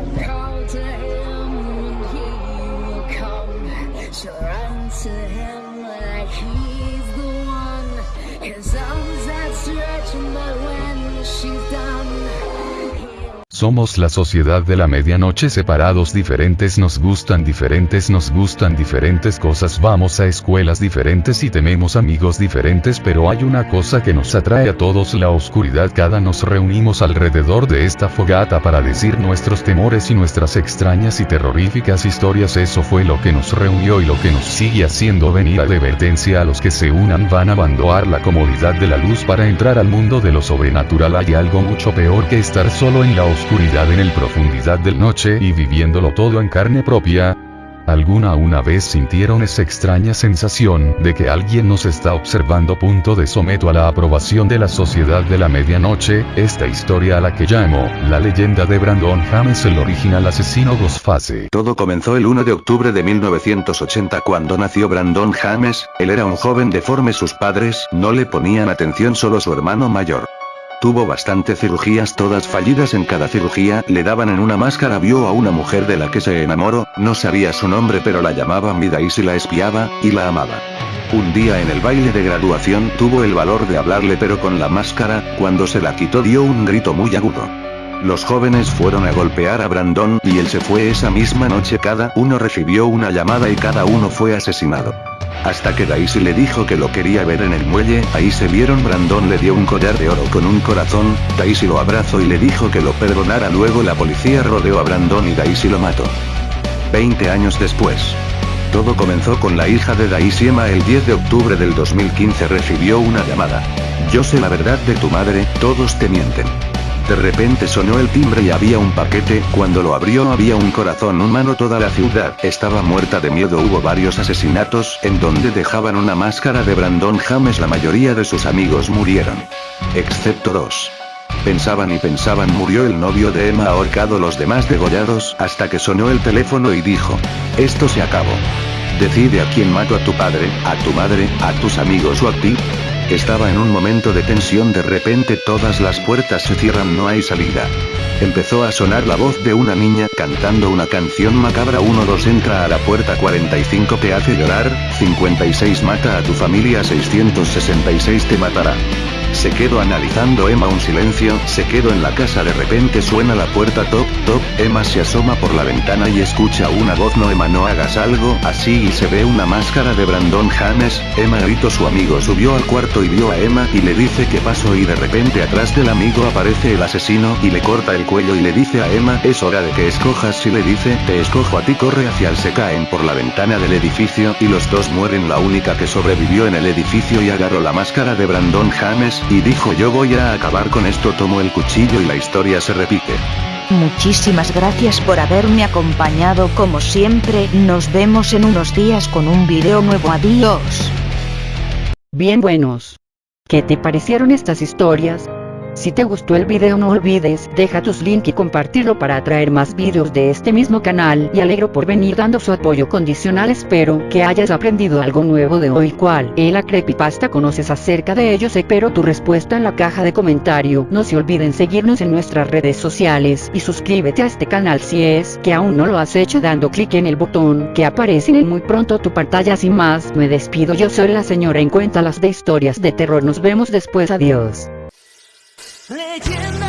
Call to him and he will come. She'll run to him like he's the one. His arms outstretched, but when she's done, Somos la sociedad de la medianoche separados diferentes nos gustan diferentes nos gustan diferentes cosas. Vamos a escuelas diferentes y tenemos amigos diferentes pero hay una cosa que nos atrae a todos la oscuridad. Cada nos reunimos alrededor de esta fogata para decir nuestros temores y nuestras extrañas y terroríficas historias. Eso fue lo que nos reunió y lo que nos sigue haciendo venir advertencia a los que se unan. Van a abandonar la comodidad de la luz para entrar al mundo de lo sobrenatural. Hay algo mucho peor que estar solo en la oscuridad en el profundidad del noche y viviéndolo todo en carne propia. ¿Alguna una vez sintieron esa extraña sensación de que alguien nos está observando? Punto de someto a la aprobación de la sociedad de la medianoche, esta historia a la que llamo, la leyenda de Brandon James el original asesino Ghostface. Todo comenzó el 1 de octubre de 1980 cuando nació Brandon James, él era un joven deforme sus padres no le ponían atención solo su hermano mayor. Tuvo bastante cirugías todas fallidas en cada cirugía, le daban en una máscara vio a una mujer de la que se enamoró, no sabía su nombre pero la llamaba Midas y la espiaba, y la amaba. Un día en el baile de graduación tuvo el valor de hablarle pero con la máscara, cuando se la quitó dio un grito muy agudo. Los jóvenes fueron a golpear a Brandon y él se fue esa misma noche cada uno recibió una llamada y cada uno fue asesinado. Hasta que Daisy le dijo que lo quería ver en el muelle, ahí se vieron Brandon le dio un collar de oro con un corazón, Daisy lo abrazó y le dijo que lo perdonara luego la policía rodeó a Brandon y Daisy lo mató. 20 años después. Todo comenzó con la hija de Daisy Emma el 10 de octubre del 2015 recibió una llamada. Yo sé la verdad de tu madre, todos te mienten. De repente sonó el timbre y había un paquete, cuando lo abrió había un corazón humano toda la ciudad estaba muerta de miedo hubo varios asesinatos, en donde dejaban una máscara de Brandon James la mayoría de sus amigos murieron. Excepto dos. Pensaban y pensaban murió el novio de Emma ahorcado los demás degollados, hasta que sonó el teléfono y dijo. Esto se acabó. Decide a quién mato a tu padre, a tu madre, a tus amigos o a ti, estaba en un momento de tensión de repente todas las puertas se cierran no hay salida. Empezó a sonar la voz de una niña cantando una canción macabra 1-2 entra a la puerta 45 te hace llorar, 56 mata a tu familia 666 te matará. Se quedó analizando Emma un silencio, se quedó en la casa de repente suena la puerta toc toc, Emma se asoma por la ventana y escucha una voz no Emma no hagas algo, así y se ve una máscara de Brandon James, Emma gritó su amigo subió al cuarto y vio a Emma y le dice que pasó y de repente atrás del amigo aparece el asesino y le corta el cuello y le dice a Emma es hora de que escojas si le dice te escojo a ti corre hacia él se caen por la ventana del edificio y los dos mueren. La única que sobrevivió en el edificio y agarró la máscara de Brandon James, y dijo yo voy a acabar con esto tomó el cuchillo y la historia se repite. Muchísimas gracias por haberme acompañado como siempre, nos vemos en unos días con un video nuevo adiós. Bien buenos. ¿Qué te parecieron estas historias? Si te gustó el video no olvides, deja tus link y compartirlo para atraer más videos de este mismo canal y alegro por venir dando su apoyo condicional espero que hayas aprendido algo nuevo de hoy cual es la creepypasta conoces acerca de ellos espero tu respuesta en la caja de comentario no se olviden seguirnos en nuestras redes sociales y suscríbete a este canal si es que aún no lo has hecho dando clic en el botón que aparece en muy pronto tu pantalla sin más me despido yo soy la señora en cuenta las de historias de terror nos vemos después adiós Leyenda